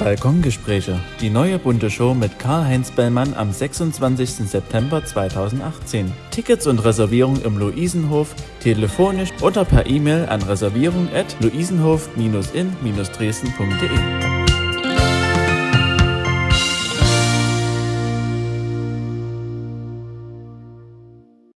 Balkongespräche, die neue bunte Show mit Karl-Heinz Bellmann am 26. September 2018. Tickets und Reservierung im Luisenhof, telefonisch oder per E-Mail an reservierung at luisenhof-in-dresden.de.